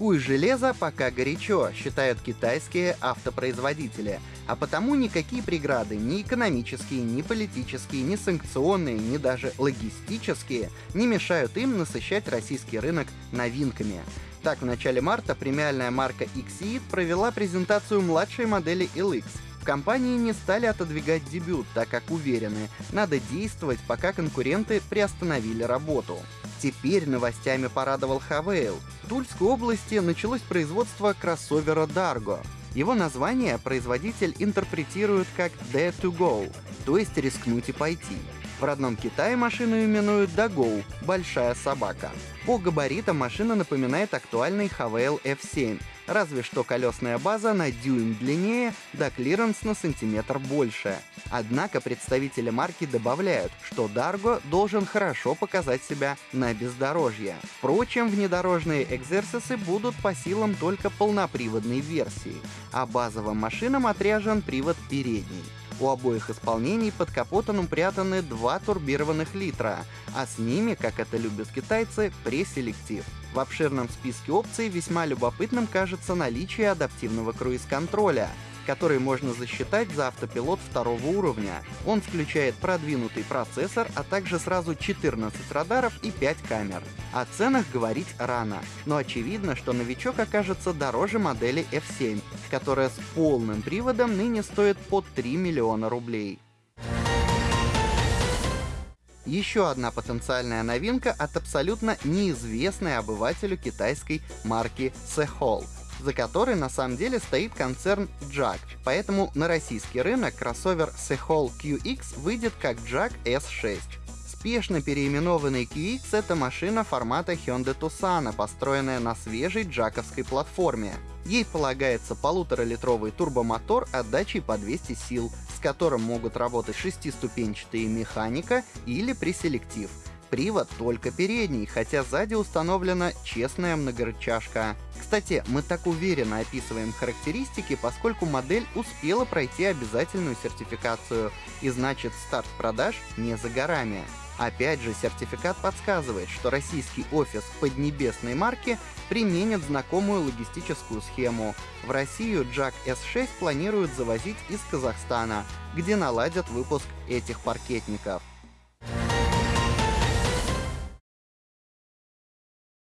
Куй железо пока горячо, считают китайские автопроизводители, а потому никакие преграды, ни экономические, ни политические, ни санкционные, ни даже логистические не мешают им насыщать российский рынок новинками. Так, в начале марта премиальная марка XE провела презентацию младшей модели LX. В компании не стали отодвигать дебют, так как уверены, надо действовать, пока конкуренты приостановили работу. Теперь новостями порадовал Haval. Тульской области началось производство кроссовера Dargo. Его название производитель интерпретирует как «Dare to Go», то есть «рискнуть и пойти». В родном Китае машину именуют Dagou — «большая собака». По габаритам машина напоминает актуальный Haval F7, разве что колесная база на дюйм длиннее, да клиренс на сантиметр больше. Однако представители марки добавляют, что Dargo должен хорошо показать себя на бездорожье. Впрочем, внедорожные экзерсисы будут по силам только полноприводной версии, а базовым машинам отряжен привод передний. У обоих исполнений под капотом упрятаны два турбированных литра, а с ними, как это любят китайцы, преселектив. В обширном списке опций весьма любопытным кажется наличие адаптивного круиз-контроля — который можно засчитать за автопилот второго уровня. Он включает продвинутый процессор, а также сразу 14 радаров и 5 камер. О ценах говорить рано, но очевидно, что новичок окажется дороже модели F7, которая с полным приводом ныне стоит под 3 миллиона рублей. Еще одна потенциальная новинка от абсолютно неизвестной обывателю китайской марки Sehol — за которой на самом деле стоит концерн JAG. Поэтому на российский рынок кроссовер Sehol QX выйдет как JAG S6. Спешно переименованный QX — это машина формата Hyundai Tucson, построенная на свежей джаковской платформе. Ей полагается полуторалитровый турбомотор отдачей по 200 сил, с которым могут работать шестиступенчатые механика или преселектив — Привод только передний, хотя сзади установлена честная многорычажка. Кстати, мы так уверенно описываем характеристики, поскольку модель успела пройти обязательную сертификацию, и значит старт продаж не за горами. Опять же, сертификат подсказывает, что российский офис поднебесной марки применит знакомую логистическую схему. В Россию Jack S6 планируют завозить из Казахстана, где наладят выпуск этих паркетников.